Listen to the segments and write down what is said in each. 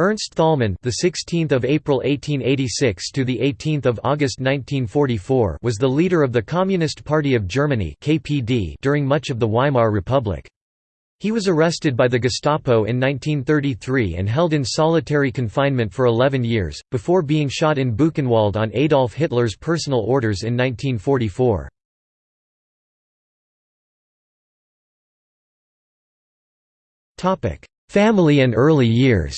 Ernst Thälmann, the 16th of April 1886 to the 18th of August 1944, was the leader of the Communist Party of Germany (KPD) during much of the Weimar Republic. He was arrested by the Gestapo in 1933 and held in solitary confinement for 11 years, before being shot in Buchenwald on Adolf Hitler's personal orders in 1944. Topic: Family and early years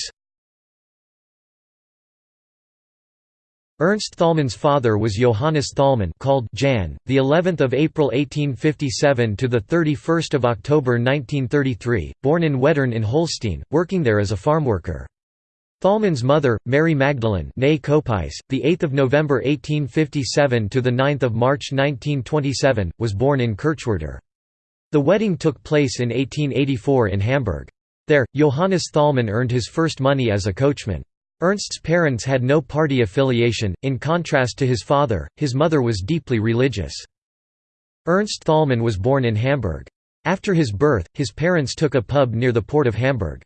Ernst Thälmann's father was Johannes Thälmann, called Jan, the 11th of April 1857 to the 31st of October 1933, born in Wettern in Holstein, working there as a farmworker. Thälmann's mother, Mary Magdalene, née the 8th of November 1857 to the 9th of March 1927, was born in Kirchwerder. The wedding took place in 1884 in Hamburg. There, Johannes Thälmann earned his first money as a coachman. Ernst's parents had no party affiliation, in contrast to his father, his mother was deeply religious. Ernst Thälmann was born in Hamburg. After his birth, his parents took a pub near the port of Hamburg.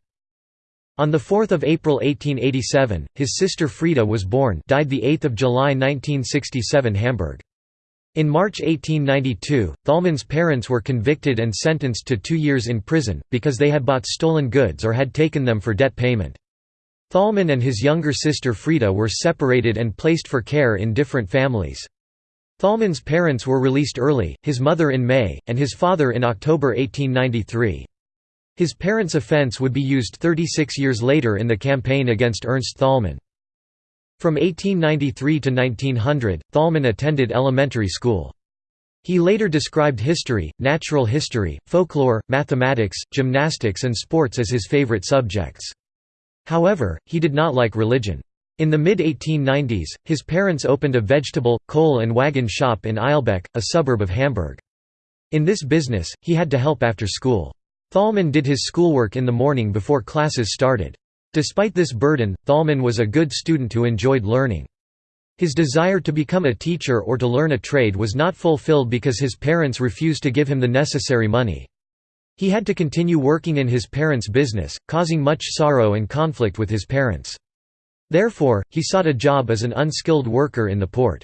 On 4 April 1887, his sister Frieda was born died 8 July 1967 Hamburg. In March 1892, Thälmann's parents were convicted and sentenced to two years in prison, because they had bought stolen goods or had taken them for debt payment. Thälmann and his younger sister Frida were separated and placed for care in different families. Thälmann's parents were released early, his mother in May, and his father in October 1893. His parents' offence would be used 36 years later in the campaign against Ernst Thälmann. From 1893 to 1900, Thälmann attended elementary school. He later described history, natural history, folklore, mathematics, gymnastics and sports as his favorite subjects. However, he did not like religion. In the mid-1890s, his parents opened a vegetable, coal and wagon shop in Eilbeck, a suburb of Hamburg. In this business, he had to help after school. Thälmann did his schoolwork in the morning before classes started. Despite this burden, Thälmann was a good student who enjoyed learning. His desire to become a teacher or to learn a trade was not fulfilled because his parents refused to give him the necessary money. He had to continue working in his parents' business, causing much sorrow and conflict with his parents. Therefore, he sought a job as an unskilled worker in the port.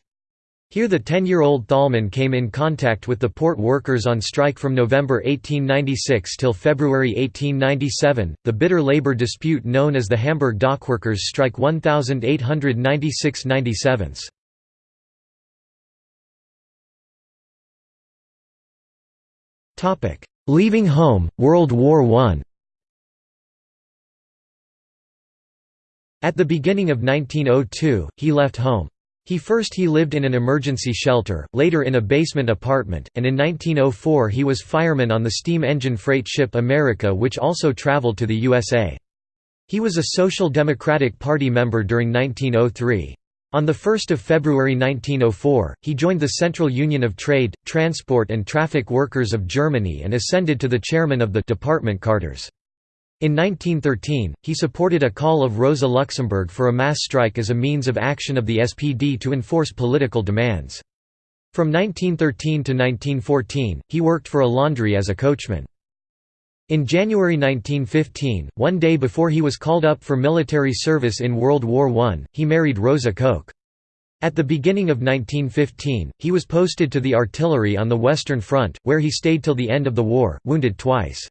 Here the 10-year-old Thälmann came in contact with the port workers on strike from November 1896 till February 1897, the bitter labor dispute known as the Hamburg Dockworkers Strike 1896–97. Topic: Leaving home, World War I At the beginning of 1902, he left home. He first he lived in an emergency shelter, later in a basement apartment, and in 1904 he was fireman on the steam engine freight ship America which also traveled to the USA. He was a Social Democratic Party member during 1903. On 1 February 1904, he joined the Central Union of Trade, Transport and Traffic Workers of Germany and ascended to the chairman of the Department Carters. In 1913, he supported a call of Rosa Luxemburg for a mass strike as a means of action of the SPD to enforce political demands. From 1913 to 1914, he worked for a laundry as a coachman. In January 1915, one day before he was called up for military service in World War I, he married Rosa Koch. At the beginning of 1915, he was posted to the artillery on the Western Front, where he stayed till the end of the war, wounded twice.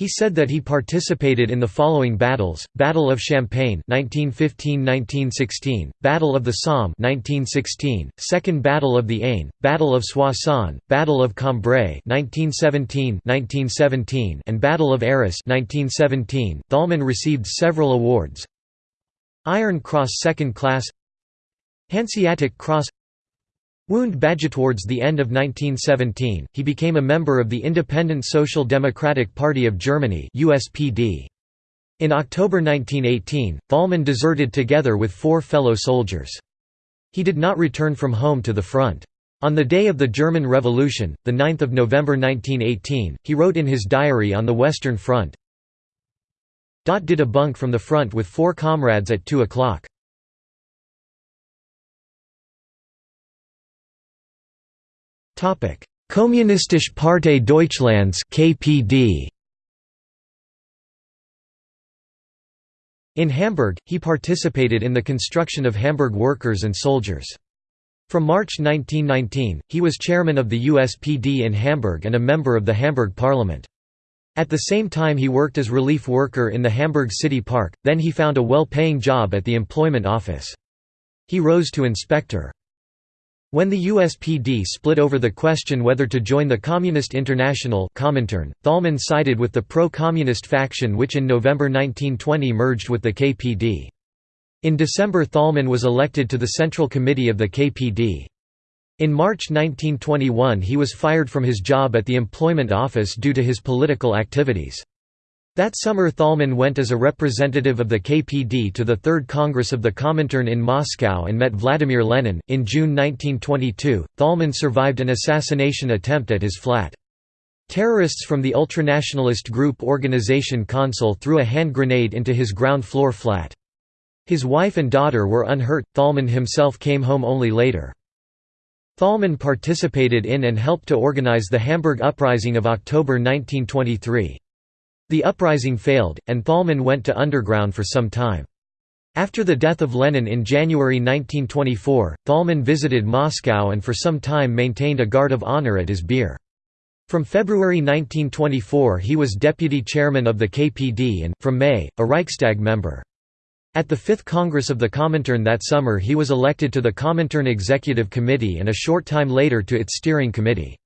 He said that he participated in the following battles: Battle of Champagne (1915–1916), Battle of the Somme (1916), Second Battle of the Aisne, Battle of Soissons, Battle of Cambrai (1917–1917), and Battle of Arras (1917). Thälmann received several awards: Iron Cross Second Class, Hanseatic Cross Wound Badge towards the end of 1917, he became a member of the Independent Social Democratic Party of Germany USPD. In October 1918, Thälmann deserted together with four fellow soldiers. He did not return from home to the front. On the day of the German Revolution, 9 November 1918, he wrote in his diary on the Western Front, "Dot Did a bunk from the front with four comrades at 2 o'clock. Kommunistische Partei Deutschlands (KPD). In Hamburg, he participated in the construction of Hamburg workers and soldiers. From March 1919, he was chairman of the USPD in Hamburg and a member of the Hamburg Parliament. At the same time he worked as relief worker in the Hamburg City Park, then he found a well-paying job at the Employment Office. He rose to inspector. When the USPD split over the question whether to join the Communist International Comintern, Thalmann sided with the pro-communist faction which in November 1920 merged with the KPD. In December Thalmann was elected to the Central Committee of the KPD. In March 1921 he was fired from his job at the Employment Office due to his political activities. That summer Thalmann went as a representative of the KPD to the Third Congress of the Comintern in Moscow and met Vladimir Lenin. In June 1922, Thalmann survived an assassination attempt at his flat. Terrorists from the ultranationalist group Organization Consul threw a hand grenade into his ground floor flat. His wife and daughter were unhurt, Thalmann himself came home only later. Thalmann participated in and helped to organize the Hamburg Uprising of October 1923. The uprising failed, and Thalmann went to underground for some time. After the death of Lenin in January 1924, Thalmann visited Moscow and for some time maintained a guard of honor at his bier. From February 1924 he was deputy chairman of the KPD and, from May, a Reichstag member. At the Fifth Congress of the Comintern that summer he was elected to the Comintern Executive Committee and a short time later to its steering committee.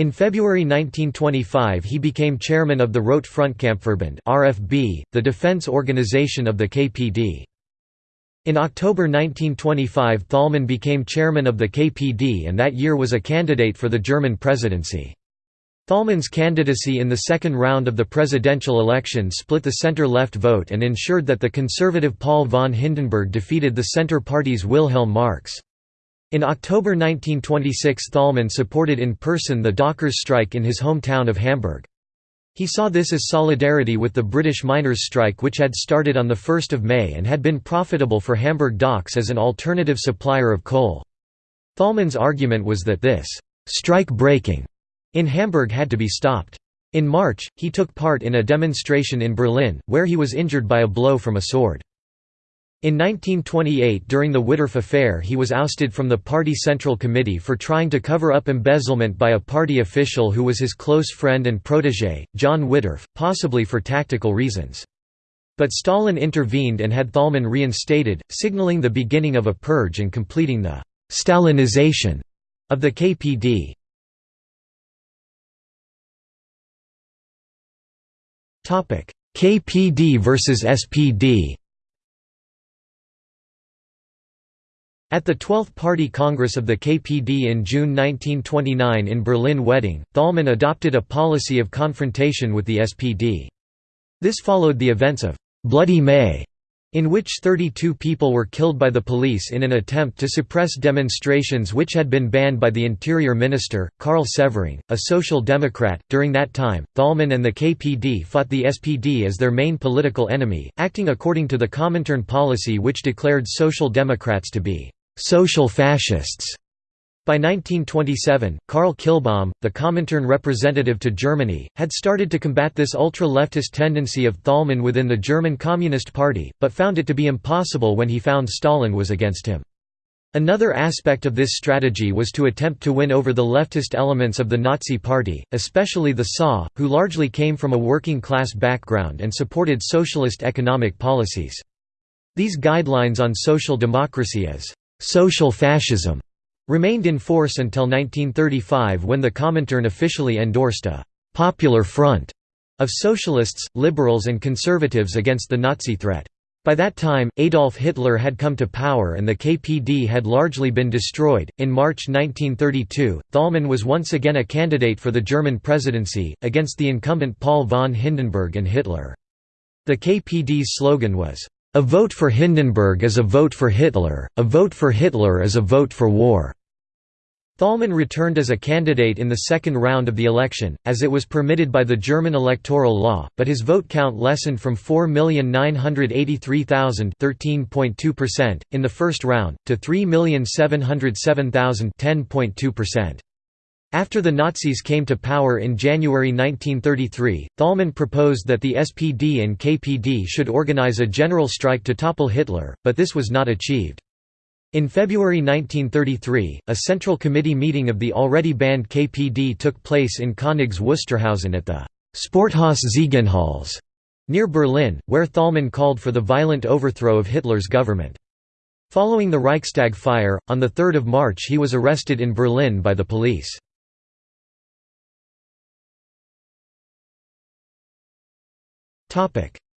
In February 1925 he became chairman of the Rote Frontkampfverband RFB, the defense organization of the KPD. In October 1925 Thalmann became chairman of the KPD and that year was a candidate for the German presidency. Thalmann's candidacy in the second round of the presidential election split the center-left vote and ensured that the conservative Paul von Hindenburg defeated the Centre Party's Wilhelm Marx. In October 1926 Thalmann supported in person the dockers' strike in his hometown of Hamburg. He saw this as solidarity with the British miners' strike which had started on 1 May and had been profitable for Hamburg docks as an alternative supplier of coal. Thalmann's argument was that this «strike breaking» in Hamburg had to be stopped. In March, he took part in a demonstration in Berlin, where he was injured by a blow from a sword. In 1928 during the Wittorf affair he was ousted from the party central committee for trying to cover up embezzlement by a party official who was his close friend and protégé, John Wittorf, possibly for tactical reasons. But Stalin intervened and had Thälmann reinstated, signaling the beginning of a purge and completing the «Stalinization» of the KPD. KPD versus SPD At the 12th Party Congress of the KPD in June 1929 in Berlin-Wedding, Thalmann adopted a policy of confrontation with the SPD. This followed the events of «Bloody May», in which 32 people were killed by the police in an attempt to suppress demonstrations which had been banned by the Interior Minister, Karl Severing, a social democrat. During that time, Thalmann and the KPD fought the SPD as their main political enemy, acting according to the Comintern policy which declared social democrats to be social fascists. By 1927, Karl Kilbom, the Comintern representative to Germany, had started to combat this ultra-leftist tendency of Thalmann within the German Communist Party, but found it to be impossible when he found Stalin was against him. Another aspect of this strategy was to attempt to win over the leftist elements of the Nazi Party, especially the SA, who largely came from a working-class background and supported socialist economic policies. These guidelines on social democracy as «social fascism» remained in force until 1935 when the Comintern officially endorsed a «popular front» of socialists, liberals and conservatives against the Nazi threat. By that time, Adolf Hitler had come to power and the KPD had largely been destroyed. In March 1932, Thalmann was once again a candidate for the German presidency, against the incumbent Paul von Hindenburg and Hitler. The KPD's slogan was, A vote for Hindenburg is a vote for Hitler, a vote for Hitler is a vote for war. Thalmann returned as a candidate in the second round of the election, as it was permitted by the German electoral law, but his vote count lessened from 4,983,000 in the first round, to 3,707,000 10.2%. After the Nazis came to power in January 1933, Thälmann proposed that the SPD and KPD should organize a general strike to topple Hitler, but this was not achieved. In February 1933, a Central Committee meeting of the already banned KPD took place in Königs Wusterhausen at the Sporthaus Ziegenhals near Berlin, where Thälmann called for the violent overthrow of Hitler's government. Following the Reichstag fire, on 3 March he was arrested in Berlin by the police.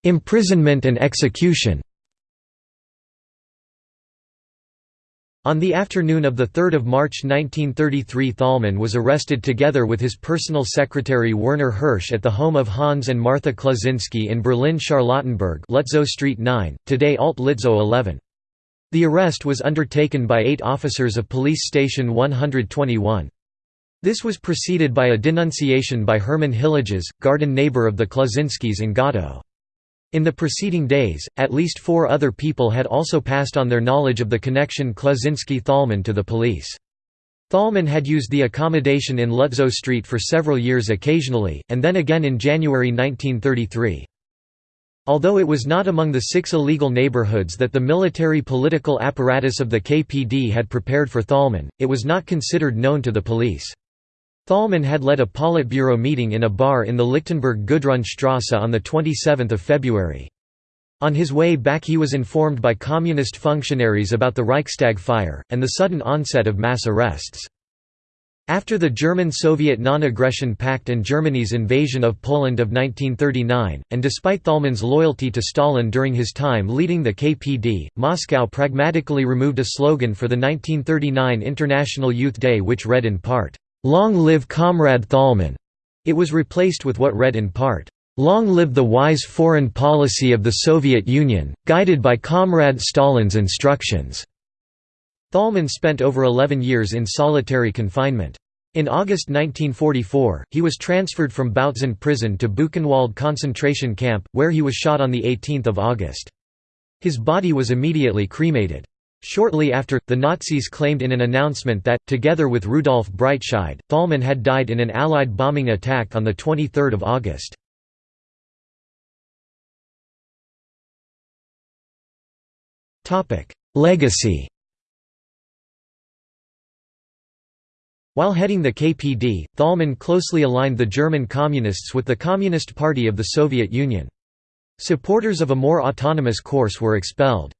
Imprisonment and execution On the afternoon of 3 March 1933 Thälmann was arrested together with his personal secretary Werner Hirsch at the home of Hans and Martha Klaczynski in Berlin-Charlottenburg Street 9, today Alt Lützow 11. The arrest was undertaken by eight officers of Police Station 121. This was preceded by a denunciation by Hermann Hilleges, garden neighbor of the Klaczynskis in Gottow. In the preceding days, at least four other people had also passed on their knowledge of the connection Klaczynski-Thälmann to the police. Thälmann had used the accommodation in Lützow Street for several years occasionally, and then again in January 1933. Although it was not among the six illegal neighborhoods that the military political apparatus of the KPD had prepared for Thälmann, it was not considered known to the police. Thälmann had led a Politburo meeting in a bar in the Lichtenberg Gudrunstrasse on 27 February. On his way back he was informed by communist functionaries about the Reichstag fire, and the sudden onset of mass arrests. After the German-Soviet Non-Aggression Pact and Germany's invasion of Poland of 1939, and despite Thälmann's loyalty to Stalin during his time leading the KPD, Moscow pragmatically removed a slogan for the 1939 International Youth Day which read in part, Long live Comrade Thälmann!' It was replaced with what read in part, Long live the wise foreign policy of the Soviet Union, guided by Comrade Stalin's instructions. Thälmann spent over 11 years in solitary confinement. In August 1944, he was transferred from Bautzen prison to Buchenwald concentration camp, where he was shot on 18 August. His body was immediately cremated. Shortly after, the Nazis claimed in an announcement that, together with Rudolf Breitscheid, Thälmann had died in an Allied bombing attack on 23 August. Legacy While heading the KPD, Thälmann closely aligned the German Communists with the Communist Party of the Soviet Union. Supporters of a more autonomous course were expelled.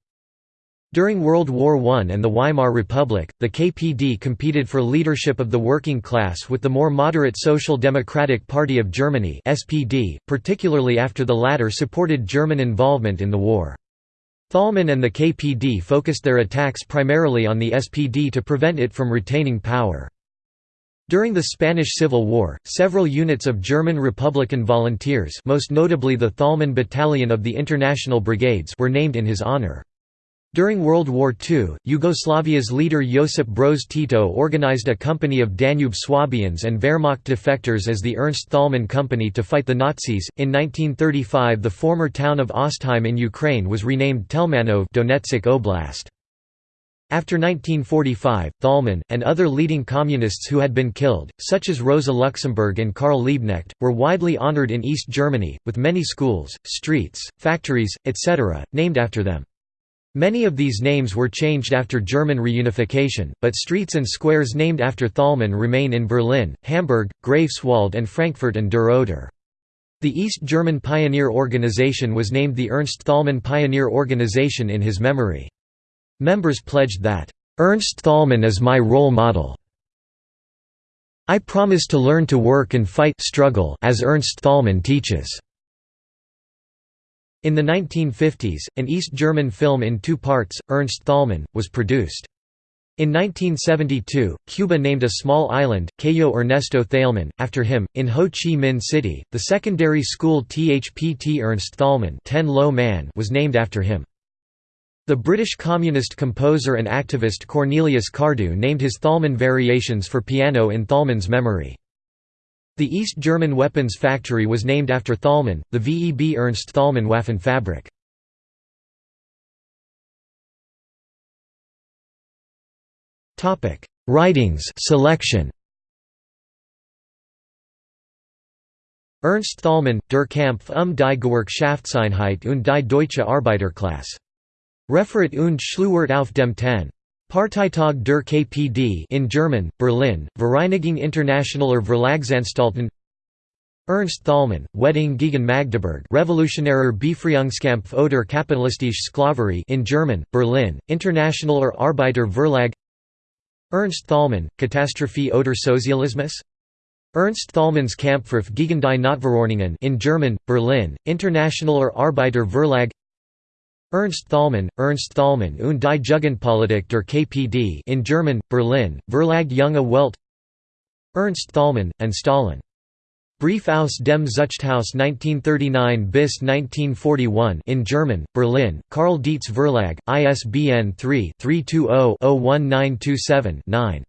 During World War I and the Weimar Republic, the KPD competed for leadership of the working class with the more moderate Social Democratic Party of Germany SPD, particularly after the latter supported German involvement in the war. Thälmann and the KPD focused their attacks primarily on the SPD to prevent it from retaining power. During the Spanish Civil War, several units of German Republican volunteers most notably the Thälmann Battalion of the International Brigades were named in his honor. During World War II, Yugoslavia's leader Josip Broz Tito organized a company of Danube Swabians and Wehrmacht defectors as the Ernst Thälmann Company to fight the Nazis. In 1935, the former town of Ostheim in Ukraine was renamed Telmanov Donetsk Oblast. After 1945, Thälmann, and other leading communists who had been killed, such as Rosa Luxemburg and Karl Liebknecht, were widely honored in East Germany, with many schools, streets, factories, etc., named after them. Many of these names were changed after German reunification, but streets and squares named after Thälmann remain in Berlin, Hamburg, Greifswald and Frankfurt an der Oder. The East German Pioneer Organization was named the Ernst Thälmann Pioneer Organization in his memory. Members pledged that, "'Ernst Thälmann is my role model. I promise to learn to work and fight struggle as Ernst Thälmann teaches." In the 1950s, an East German film in two parts, Ernst Thälmann, was produced. In 1972, Cuba named a small island, Cayo Ernesto Thälmann, after him. In Ho Chi Minh City, the secondary school THPT Ernst Thälmann Ten Lo Man was named after him. The British communist composer and activist Cornelius Cardew named his Thälmann variations for piano in Thälmann's memory. The East German weapons factory was named after Thalmann, the VEB Ernst Thalmann Waffenfabrik. Writings selection. Ernst Thalmann, Der Kampf um die Gewerkschaftseinheit und die deutsche Arbeiterklasse. Referat und Schlusswort auf dem 10. Parteitag der KPD in German, Berlin, Vereinigung Internationaler Verlagsanstalten Ernst Thälmann, Wedding gegen Magdeburg Revolutionärer Befreiungskampf oder kapitalistische Sklaverei in German, Berlin, Internationaler Arbeiter Verlag Ernst Thälmann, Katastrophe oder Sozialismus? Ernst Thälmann's Kampfruf gegen die Notverordnungen in German, Berlin, Internationaler Arbeiter Verlag Ernst Thälmann, Ernst Thälmann und die Jugendpolitik der KPD in German, Berlin, Verlag Junge Welt Ernst Thälmann, and Stalin. Brief aus dem Zuchthaus 1939 bis 1941 in German, Berlin, Karl Dietz Verlag, ISBN 3-320-01927-9.